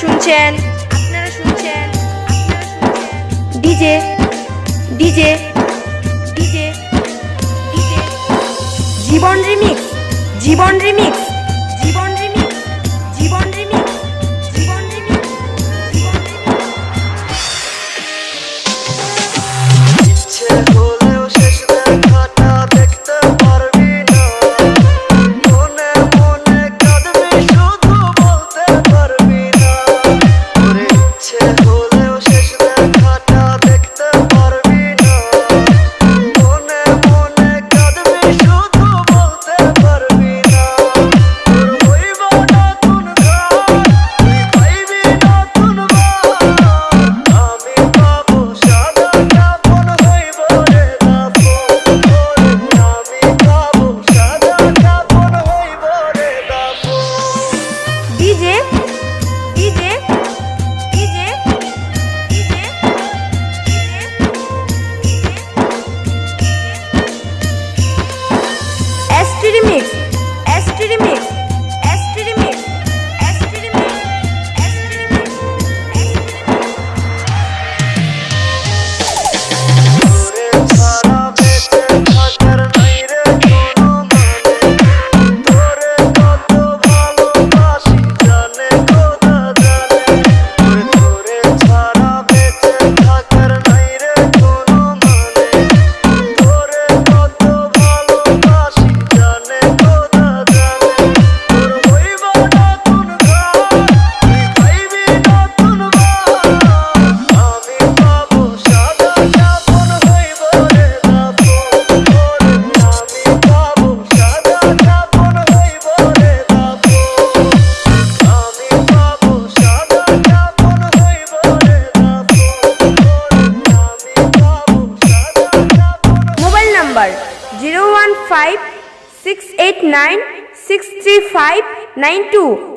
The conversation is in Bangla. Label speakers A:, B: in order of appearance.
A: শুনছেন? আপনারা শুনছেন? DJ DJ DJ Jibon remix Jibon remix. যে ই যে ই যে ই যে অ্যাস্ট্রিমিক্স number 015